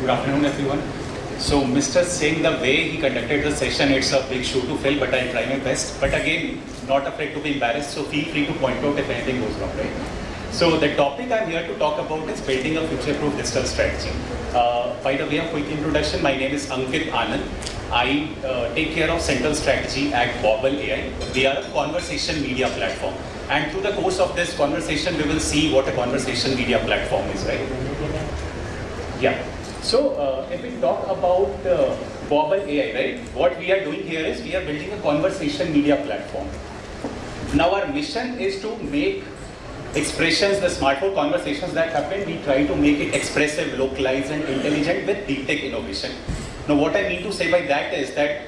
Good afternoon, everyone. So, Mr. Singh, the way he conducted the session, it's a big shoe to fill, but I'll try my best. But again, not afraid to be embarrassed, so feel free to point out if anything goes wrong, right? So, the topic I'm here to talk about is building a future-proof digital strategy. Uh, by the way of quick introduction, my name is Ankit Anand. I uh, take care of central strategy at Bobble AI. We are a conversation media platform. And through the course of this conversation, we will see what a conversation media platform is, right? Yeah. So uh, if we talk about uh, Bobble AI, right? What we are doing here is we are building a conversation media platform. Now our mission is to make expressions, the smartphone conversations that happen, we try to make it expressive, localized and intelligent with deep tech innovation. Now what I mean to say by that is that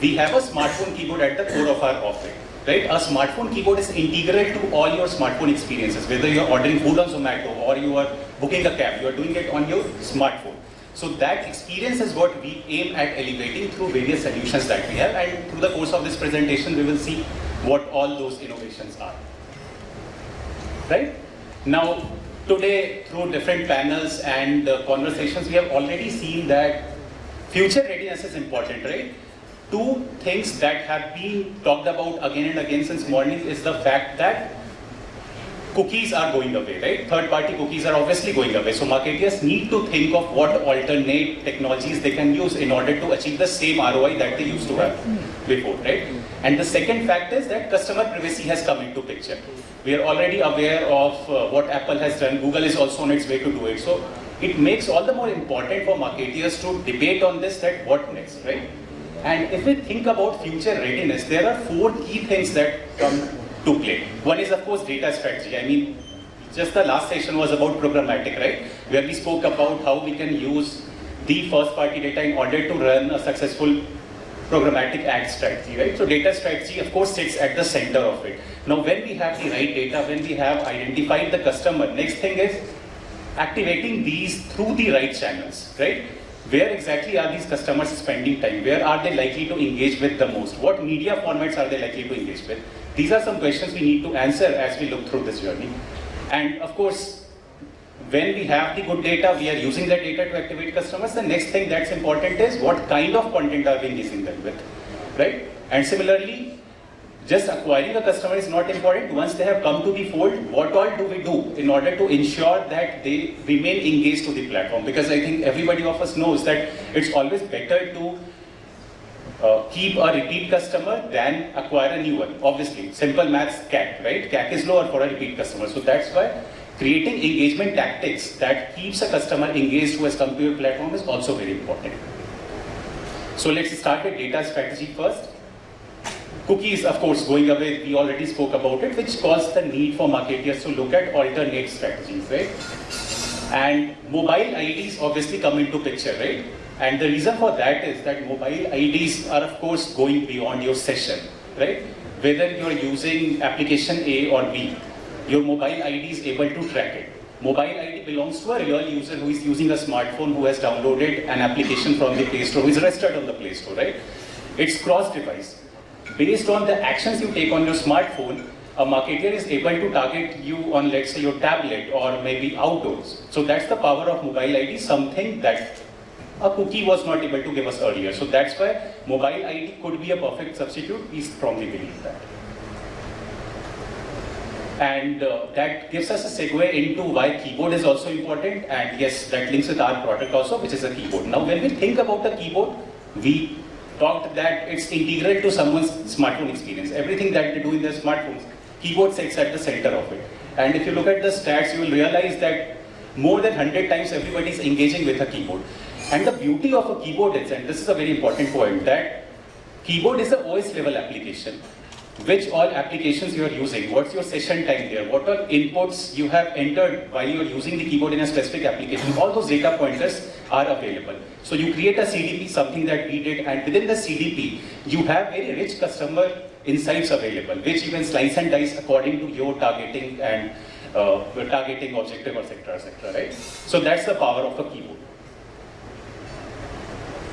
we have a smartphone keyboard at the core of our offering. Right? A smartphone keyboard is integral to all your smartphone experiences, whether you're ordering food on Zomato or you are booking a cab, you are doing it on your smartphone. So that experience is what we aim at elevating through various solutions that we have and through the course of this presentation we will see what all those innovations are. Right? Now today through different panels and uh, conversations we have already seen that future readiness is important, right? Two things that have been talked about again and again since morning is the fact that cookies are going away, right? Third-party cookies are obviously going away. So marketers need to think of what alternate technologies they can use in order to achieve the same ROI that they used to have before, right? And the second fact is that customer privacy has come into picture. We are already aware of uh, what Apple has done. Google is also on its way to do it. So it makes all the more important for marketers to debate on this that what next, right? And if we think about future readiness, there are four key things that come to play. One is of course data strategy. I mean, just the last session was about programmatic, right? Where we spoke about how we can use the first party data in order to run a successful programmatic ad strategy, right? So data strategy of course sits at the center of it. Now when we have the right data, when we have identified the customer, next thing is activating these through the right channels, right? Where exactly are these customers spending time? Where are they likely to engage with the most? What media formats are they likely to engage with? These are some questions we need to answer as we look through this journey. And of course, when we have the good data, we are using that data to activate customers. The next thing that's important is what kind of content are we engaging them with, right? And similarly, just acquiring a customer is not important. Once they have come to the fold, what all do we do in order to ensure that they remain engaged to the platform? Because I think everybody of us knows that it's always better to uh, keep a repeat customer than acquire a new one. Obviously, simple maths CAC, right? CAC is lower for a repeat customer. So that's why creating engagement tactics that keeps a customer engaged who has come to your platform is also very important. So let's start with data strategy first. Cookies, of course, going away, we already spoke about it, which caused the need for marketers to look at alternate strategies, right? And mobile IDs obviously come into picture, right? And the reason for that is that mobile IDs are, of course, going beyond your session, right? Whether you're using application A or B, your mobile ID is able to track it. Mobile ID belongs to a real user who is using a smartphone who has downloaded an application from the Play Store, who is registered on the Play Store, right? It's cross-device based on the actions you take on your smartphone, a marketer is able to target you on, let's say, your tablet or maybe outdoors. So that's the power of mobile ID, something that a cookie was not able to give us earlier. So that's why mobile ID could be a perfect substitute. We strongly believe that. And uh, that gives us a segue into why keyboard is also important. And yes, that links with our product also, which is a keyboard. Now, when we think about a keyboard, we talked that it's integral to someone's smartphone experience. Everything that they do in their smartphones, keyboard sits at the center of it. And if you look at the stats, you will realize that more than 100 times everybody is engaging with a keyboard. And the beauty of a keyboard is, and this is a very important point, that keyboard is a OS level application which all applications you are using, what's your session time there, what are inputs you have entered while you are using the keyboard in a specific application, all those data pointers are available. So you create a CDP, something that we did, and within the CDP, you have very rich customer insights available, which you can slice and dice according to your targeting and uh, targeting objective, etc., etc., right? So that's the power of a keyboard.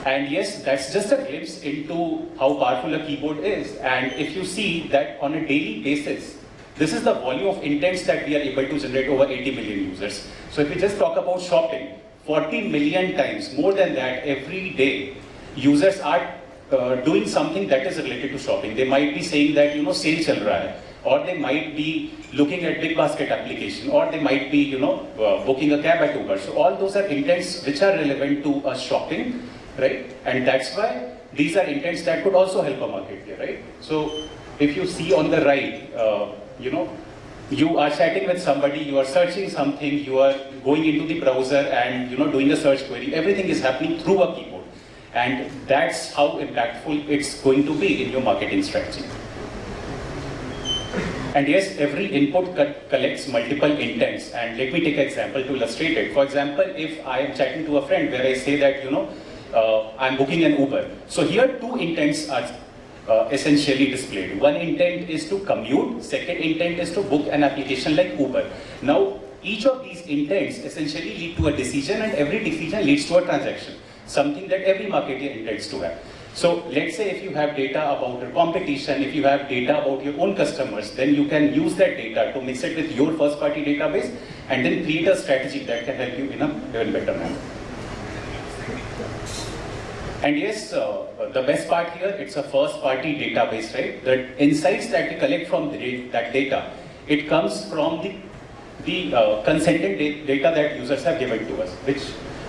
And yes, that's just a glimpse into how powerful a keyboard is. And if you see that on a daily basis, this is the volume of intents that we are able to generate over 80 million users. So if we just talk about shopping, 40 million times, more than that, every day, users are uh, doing something that is related to shopping. They might be saying that, you know, sale chal raha hai, or they might be looking at big basket application, or they might be, you know, uh, booking a cab at Uber. So all those are intents which are relevant to a shopping, right? And that's why these are intents that could also help a market here, right? So if you see on the right, uh, you know, you are chatting with somebody, you are searching something, you are going into the browser and you know doing a search query. Everything is happening through a keyboard. And that's how impactful it's going to be in your marketing strategy. And yes, every input co collects multiple intents. And let me take an example to illustrate it. For example, if I am chatting to a friend where I say that, you know, uh, I'm booking an Uber. So here two intents are uh, essentially displayed. One intent is to commute, second intent is to book an application like Uber. Now, each of these intents essentially lead to a decision and every decision leads to a transaction, something that every marketer intends to have. So let's say if you have data about your competition, if you have data about your own customers, then you can use that data to mix it with your first party database and then create a strategy that can help you in a even better manner. And yes, uh, the best part here, it's a first party database, right? The insights that we collect from the, that data, it comes from the, the uh, consented data that users have given to us, which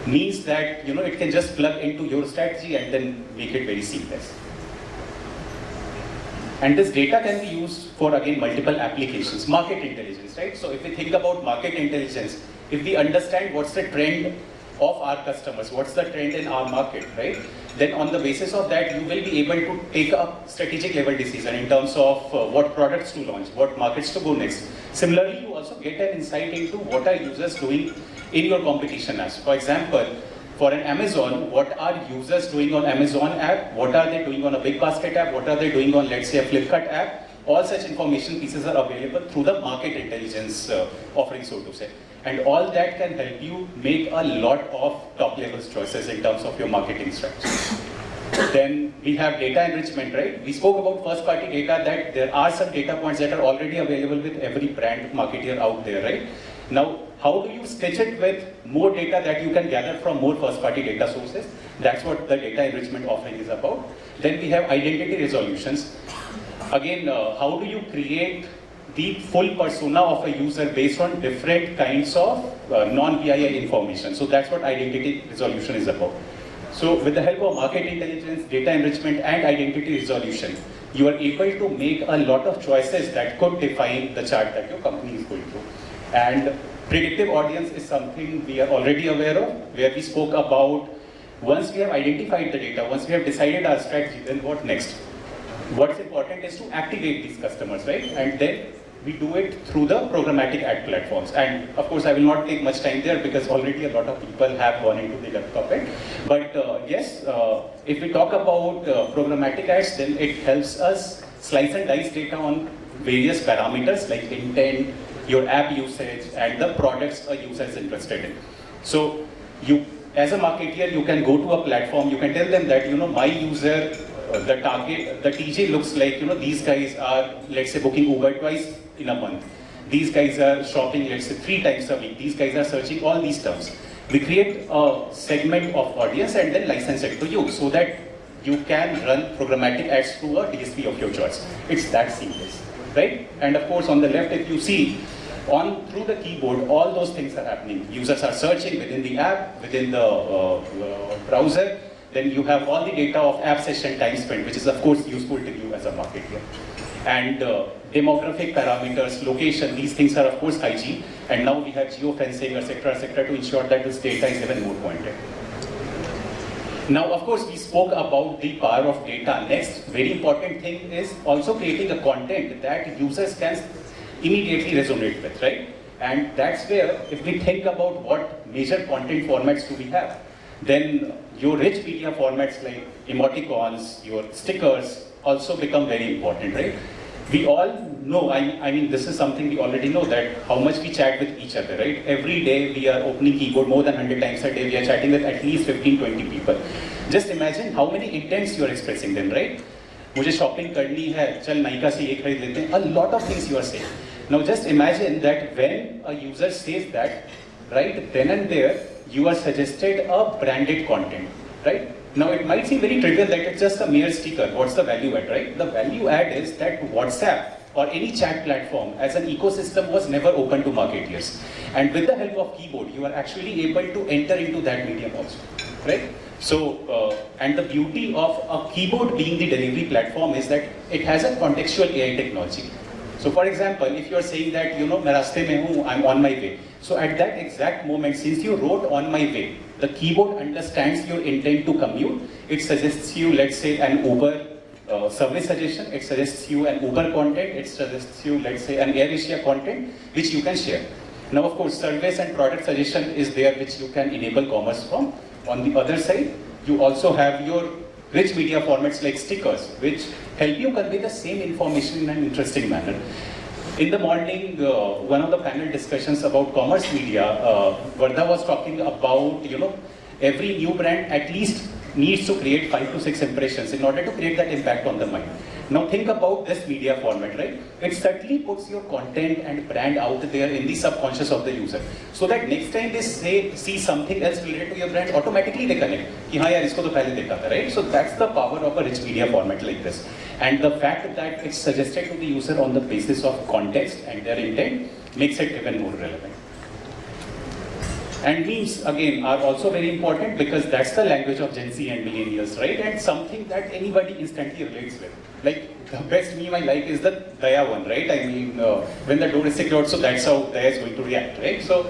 means that you know it can just plug into your strategy and then make it very seamless. And this data can be used for again multiple applications, market intelligence, right? So if we think about market intelligence, if we understand what's the trend of our customers, what's the trend in our market, right? Then on the basis of that, you will be able to take a strategic level decision in terms of uh, what products to launch, what markets to go next. Similarly, you also get an insight into what are users doing in your competition apps. For example, for an Amazon, what are users doing on Amazon app? What are they doing on a big basket app? What are they doing on, let's say, a Flipkart app? All such information pieces are available through the market intelligence uh, offering, so to say. And all that can help you make a lot of top level choices in terms of your marketing strategy. then we have data enrichment, right? We spoke about first party data that there are some data points that are already available with every brand marketer out there, right? Now, how do you stitch it with more data that you can gather from more first party data sources? That's what the data enrichment offering is about. Then we have identity resolutions. Again, uh, how do you create the full persona of a user based on different kinds of uh, non-PII information. So that's what identity resolution is about. So with the help of market intelligence, data enrichment and identity resolution, you are able to make a lot of choices that could define the chart that your company is going through. And predictive audience is something we are already aware of, where we spoke about once we have identified the data, once we have decided our strategy, then what next? What's important is to activate these customers, right? And then we do it through the programmatic ad platforms. And of course, I will not take much time there because already a lot of people have gone into the of it. But uh, yes, uh, if we talk about uh, programmatic ads, then it helps us slice and dice data on various parameters like intent, your app usage, and the products a user is interested in. So you, as a marketer, you can go to a platform, you can tell them that, you know, my user the target, the TG looks like, you know, these guys are, let's say, booking Uber twice in a month. These guys are shopping, let's say, three times a week. These guys are searching all these terms. We create a segment of audience and then license it to you so that you can run programmatic ads through a DSP of your choice. It's that seamless, right? And of course, on the left, if you see, on through the keyboard, all those things are happening. Users are searching within the app, within the uh, uh, browser. Then you have all the data of app session time spent, which is of course useful to you as a marketer. And uh, demographic parameters, location, these things are of course hygiene. And now we have geofencing, etc., etc., to ensure that this data is even more pointed. Now, of course, we spoke about the power of data. Next, very important thing is also creating a content that users can immediately resonate with, right? And that's where, if we think about what major content formats do we have, then your rich media formats like emoticons, your stickers also become very important, right? we all know, I, I mean, this is something we already know that how much we chat with each other, right? Every day we are opening keyboard more than 100 times a day, we are chatting with at least 15, 20 people. Just imagine how many intents you are expressing them, right? मुझे shopping करनी है चल नायका से ये खरीद लेते हैं a lot of things you are saying now just imagine that when a user says that right then and there you are suggested a branded content, right? Now it might seem very trivial that it's just a mere sticker. What's the value add, right? The value add is that WhatsApp or any chat platform as an ecosystem was never open to marketers. And with the help of keyboard, you are actually able to enter into that medium also, right? So, uh, and the beauty of a keyboard being the delivery platform is that it has a contextual AI technology. So for example, if you are saying that, you know, मैं रास्ते में हूँ, I'm on my way. So at that exact moment, since you wrote on my way, the keyboard understands your intent to commute. It suggests you, let's say, an Uber uh, service suggestion. It suggests you an Uber content. It suggests you, let's say, an AirAsia content, which you can share. Now, of course, service and product suggestion is there, which you can enable commerce from. On the other side, you also have your rich media formats like stickers, which help you convey the same information in an interesting manner. In the morning, uh, one of the panel discussions about commerce media, uh, Vardha was talking about, you know, every new brand at least needs to create five to six impressions in order to create that impact on the mind. Now think about this media format, right? It subtly puts your content and brand out there in the subconscious of the user. So that next time they say, see something else related to your brand, automatically they connect. Ki, yaar, isko to pehle dekha tha, right? So that's the power of a rich media format like this. And the fact that it's suggested to the user on the basis of context and their intent makes it even more relevant. And memes, again, are also very important because that's the language of Gen Z and millennials, right? And something that anybody instantly relates with. Like, the best meme I like is the Daya one, right? I mean, uh, when the door is secured, so that's how Daya is going to react, right? So,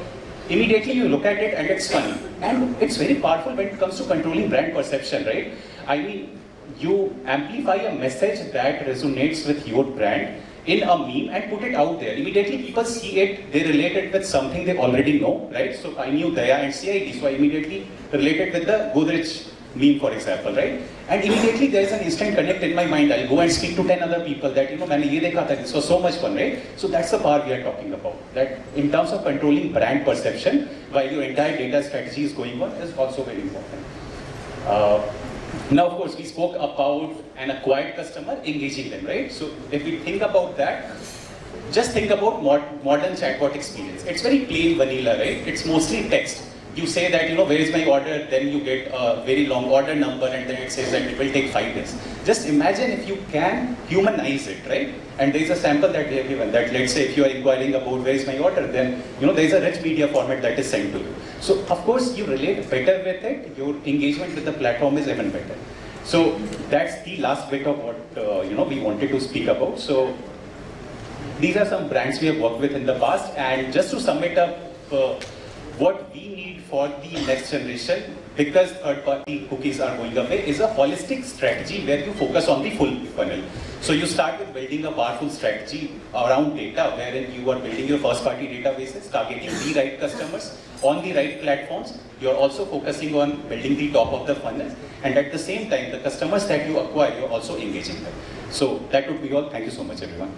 immediately you look at it and it's funny. And it's very powerful when it comes to controlling brand perception, right? I mean, you amplify a message that resonates with your brand in a meme and put it out there. Immediately people see it, they relate it with something they already know, right? So I knew Daya and CID, so I immediately related with the Godrej meme, for example, right? And immediately there is an instant connect in my mind. I'll go and speak to 10 other people that, you know, I saw this was so much fun, right? So that's the power we are talking about. That in terms of controlling brand perception, while your entire data strategy is going on, is also very important. Uh, now, of course, we spoke about an acquired customer engaging them, right? So if we think about that, just think about mod modern chatbot experience. It's very plain vanilla, right? It's mostly text. You say that, you know, where is my order? Then you get a very long order number and then it says that it will take five days. Just imagine if you can humanize it, right? And there is a sample that we have given that let's say if you are inquiring about where is my order, then, you know, there is a rich media format that is sent to you. So of course you relate better with it, your engagement with the platform is even better. So that's the last bit of what, uh, you know, we wanted to speak about. So these are some brands we have worked with in the past and just to sum it up, uh, what we need for the next generation, because third-party cookies are going away, is a holistic strategy where you focus on the full funnel. So you start with building a powerful strategy around data, wherein you are building your first-party databases, targeting the right customers on the right platforms. You're also focusing on building the top of the funnel, and at the same time, the customers that you acquire, you're also engaging them. So that would be all. Thank you so much, everyone.